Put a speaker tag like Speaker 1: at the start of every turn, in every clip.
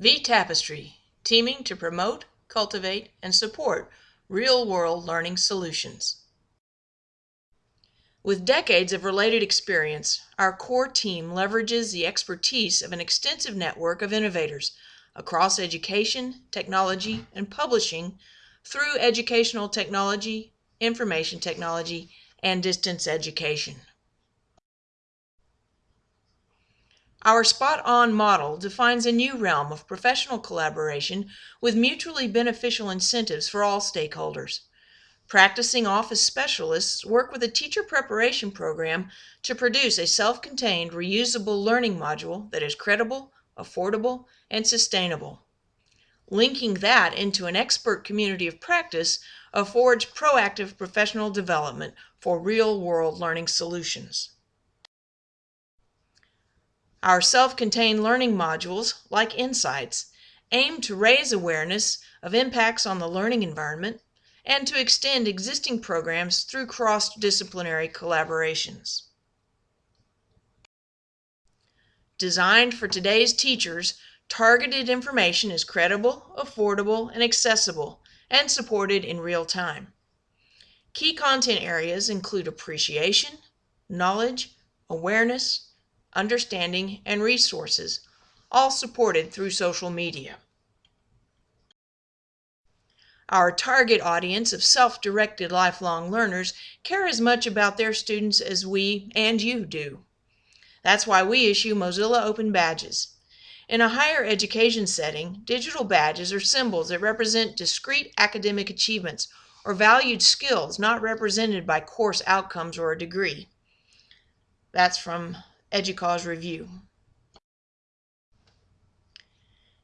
Speaker 1: vTapestry, teaming to promote, cultivate, and support real world learning solutions. With decades of related experience, our core team leverages the expertise of an extensive network of innovators across education, technology, and publishing through educational technology, information technology, and distance education. Our spot on model defines a new realm of professional collaboration with mutually beneficial incentives for all stakeholders. Practicing office specialists work with a teacher preparation program to produce a self contained, reusable learning module that is credible, affordable, and sustainable. Linking that into an expert community of practice affords proactive professional development for real world learning solutions. Our self contained learning modules, like Insights, aim to raise awareness of impacts on the learning environment and to extend existing programs through cross disciplinary collaborations. Designed for today's teachers, targeted information is credible, affordable, and accessible, and supported in real time. Key content areas include appreciation, knowledge, awareness, understanding, and resources, all supported through social media. Our target audience of self directed lifelong learners care as much about their students as we and you do. That's why we issue Mozilla Open Badges. In a higher education setting, digital badges are symbols that represent discrete academic achievements or valued skills not represented by course outcomes or a degree. That's from EDUCAUSE Review.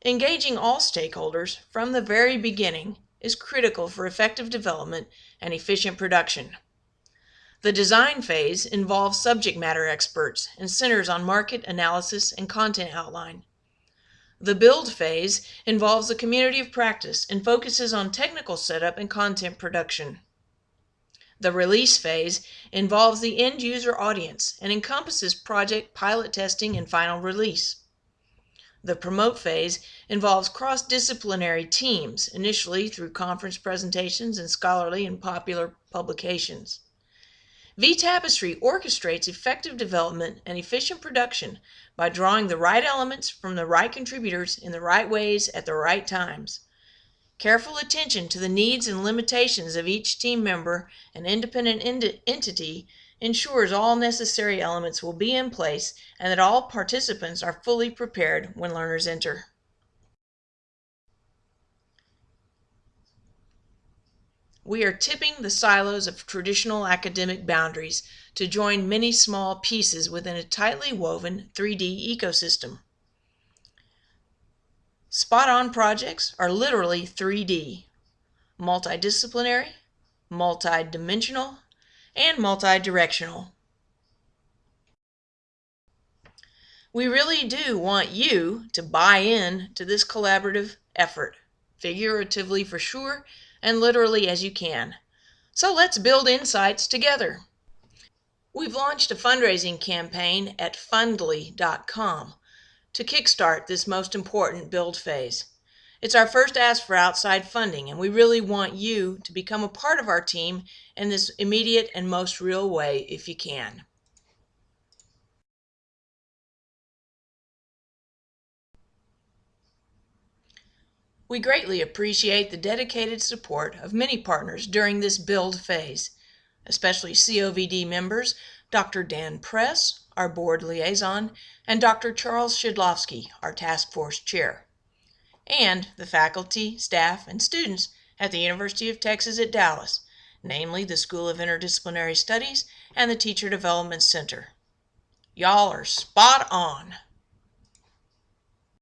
Speaker 1: Engaging all stakeholders from the very beginning is critical for effective development and efficient production. The design phase involves subject matter experts and centers on market analysis and content outline. The build phase involves a community of practice and focuses on technical setup and content production. The release phase involves the end user audience and encompasses project pilot testing and final release. The promote phase involves cross disciplinary teams, initially through conference presentations and scholarly and popular publications. vTapestry orchestrates effective development and efficient production by drawing the right elements from the right contributors in the right ways at the right times. Careful attention to the needs and limitations of each team member and independent entity ensures all necessary elements will be in place and that all participants are fully prepared when learners enter. We are tipping the silos of traditional academic boundaries to join many small pieces within a tightly woven 3D ecosystem. Spot on projects are literally 3D multidisciplinary, multidimensional, and multidirectional. We really do want you to buy in to this collaborative effort, figuratively for sure, and literally as you can. So let's build insights together. We've launched a fundraising campaign at fundly.com to kickstart this most important build phase. It's our first ask for outside funding, and we really want you to become a part of our team in this immediate and most real way if you can. We greatly appreciate the dedicated support of many partners during this build phase, especially COVD members Dr. Dan Press, our board liaison, and Dr. Charles Shidlofsky, our task force chair, and the faculty, staff, and students at the University of Texas at Dallas, namely the School of Interdisciplinary Studies and the Teacher Development Center. Y'all are spot on.